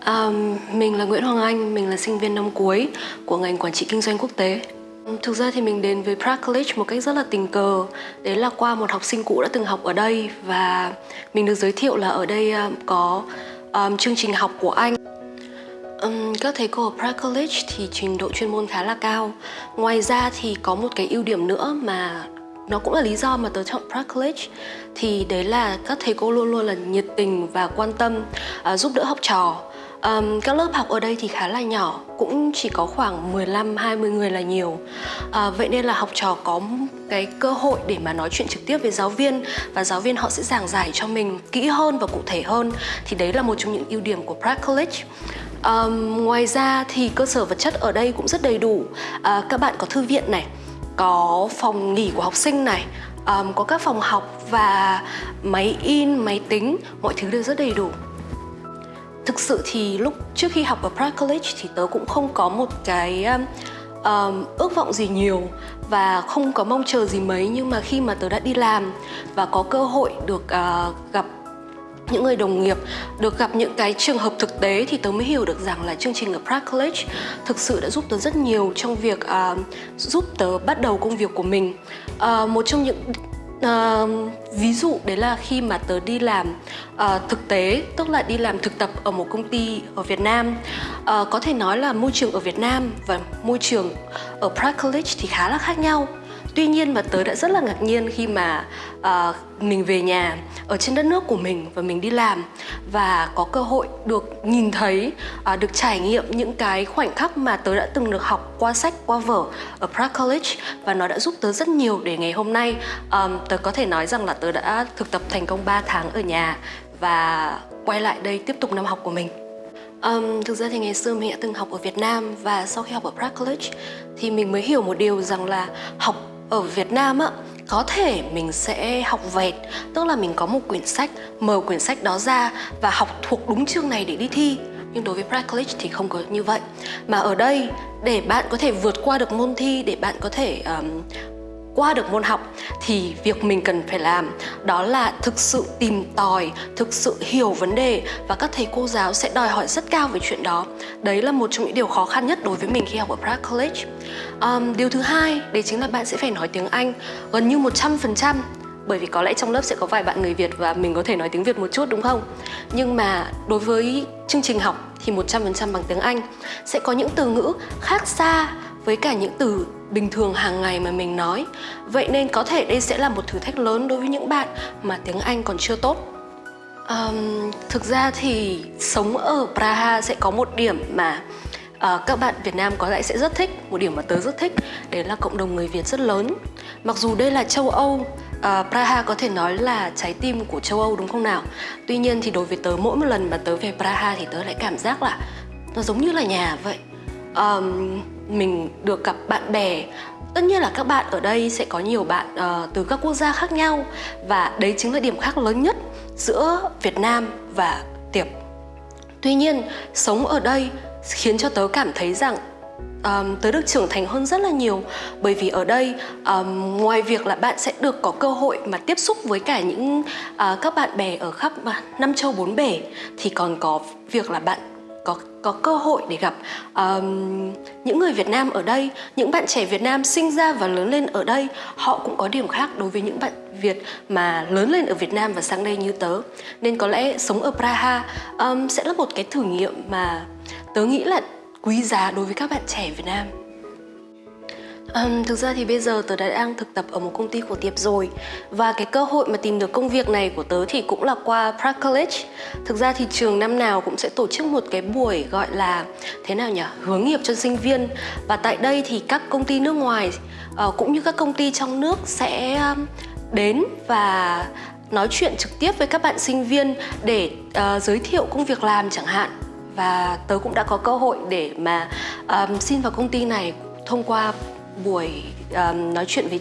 À, mình là Nguyễn Hoàng Anh, mình là sinh viên năm cuối của ngành quản trị kinh doanh quốc tế. Thực ra thì mình đến với Prague College một cách rất là tình cờ. Đấy là qua một học sinh cũ đã từng học ở đây Và mình được giới thiệu là ở đây ờ, có um, chương trình học của Anh. Um, Các thầy cô ở Prague College thì trình độ chuyên môn khá là cao. Ngoài ra thì có một cái ưu điểm nữa mà nó cũng là lý do mà tớ chọn Prague College Thì đấy là các thầy cô luôn luôn là nhiệt tình và quan tâm uh, giúp đỡ học trò. Um, các lớp học ở đây thì khá là nhỏ, cũng chỉ có khoảng 15-20 người là nhiều. Uh, Vậy nên là học trò có cái cơ hội để mà nói chuyện trực tiếp với giáo viên Và giáo viên họ sẽ giảng giải cho mình kỹ hơn và cụ thể hơn. Thì đấy là một trong những ưu điểm của Prague College. Um, Ngoài ra thì cơ sở vật chất ở đây cũng rất đầy đủ. Uh, Các bạn có thư viện này, có phòng nghỉ của học sinh này um, Có các phòng học và máy in, máy tính, mọi thứ đều rất đầy đủ. Thực sự thì lúc trước khi học ở Pratt College thì tớ cũng không có một cái um, um, ước vọng gì nhiều và không có mong chờ gì mấy. Nhưng mà khi mà tớ đã đi làm và có cơ hội được uh, gặp những người đồng nghiệp được gặp những cái trường hợp thực tế thì tớ mới hiểu được rằng là chương trình ở Pratt College thực sự đã giúp tớ rất nhiều trong việc uh, giúp tớ bắt đầu công việc của mình. Uh, một trong những À, ví dụ đấy là khi mà tớ đi làm à, thực tế tức là đi làm thực tập ở một công ty ở Việt Nam à, có thể nói là môi trường ở Việt Nam và môi trường ở Prague College thì khá là khác nhau. Tuy nhiên mà tớ đã rất là ngạc nhiên khi mà uh, mình về nhà ở trên đất nước của mình và mình đi làm và có cơ hội được nhìn thấy, uh, được trải nghiệm những cái khoảnh khắc mà tớ đã từng được học qua sách, qua vở ở Prague College và nó đã giúp tớ rất nhiều để ngày hôm nay um, tớ có thể nói rằng là tớ đã thực tập thành công 3 tháng ở nhà và quay lại đây tiếp tục năm học của mình. Um, thực ra thì ngày xưa mình đã từng học ở Việt Nam và sau khi học ở Prague College thì mình mới hiểu một điều rằng là học ở Việt Nam á có thể mình sẽ học vẹt tức là mình có một quyển sách mở quyển sách đó ra và học thuộc đúng chương này để đi thi. Nhưng đối với Pratt College thì không có như vậy. Mà ở đây để bạn có thể vượt qua được môn thi để bạn có thể um, qua được môn học thì việc mình cần phải làm đó là thực sự tìm tòi, thực sự hiểu vấn đề và các thầy cô giáo sẽ đòi hỏi rất cao về chuyện đó. Đấy là một trong những điều khó khăn nhất đối với mình khi học ở Prague College. Um, điều thứ hai, đấy chính là bạn sẽ phải nói tiếng Anh gần như 100% bởi vì có lẽ trong lớp sẽ có vài bạn người Việt và mình có thể nói tiếng Việt một chút đúng không? Nhưng mà đối với chương trình học thì 100% bằng tiếng Anh sẽ có những từ ngữ khác xa với cả những từ bình thường hàng ngày mà mình nói. Vậy nên có thể đây sẽ là một thử thách lớn đối với những bạn mà tiếng Anh còn chưa tốt. Um, Thực ra thì sống ở Praha sẽ có một điểm mà uh, các bạn Việt Nam có lẽ sẽ rất thích Một điểm mà tớ rất thích đấy là cộng đồng người Việt rất lớn. Mặc dù đây là châu Âu uh, Praha có thể nói là trái tim của châu Âu đúng không nào? Tuy nhiên thì đối với tớ mỗi một lần mà tớ về Praha thì tớ lại cảm giác là nó giống như là nhà vậy. Um, mình được gặp bạn bè. Tất nhiên là các bạn ở đây sẽ có nhiều bạn uh, từ các quốc gia khác nhau Và đấy chính là điểm khác lớn nhất giữa Việt Nam và Tiệp. Tuy nhiên, sống ở đây khiến cho tớ cảm thấy rằng um, tớ được trưởng thành hơn rất là nhiều. Bởi vì ở đây um, ngoài việc là bạn sẽ được có cơ hội mà tiếp xúc với cả những uh, các bạn bè ở khắp à, năm châu bốn bể thì còn có việc là bạn có có cơ hội để gặp um, những người Việt Nam ở đây, những bạn trẻ Việt Nam sinh ra và lớn lên ở đây, họ cũng có điểm khác đối với những bạn Việt mà lớn lên ở Việt Nam và sang đây như tớ. Nên có lẽ sống ở Praha um, sẽ là một cái thử nghiệm mà tớ nghĩ là quý giá đối với các bạn trẻ Việt Nam. Um, thực ra thì bây giờ tớ đã đang thực tập ở một công ty của Tiệp rồi. Và cái cơ hội mà tìm được công việc này của tớ thì cũng là qua Prague College. Thực ra thì trường năm nào cũng sẽ tổ chức một cái buổi gọi là thế nào nhỉ? Hướng nghiệp cho sinh viên. Và tại đây thì các công ty nước ngoài uh, cũng như các công ty trong nước sẽ um, đến và nói chuyện trực tiếp với các bạn sinh viên để uh, giới thiệu công việc làm chẳng hạn. Và tớ cũng đã có cơ hội để mà um, xin vào công ty này thông qua buổi um, nói chuyện với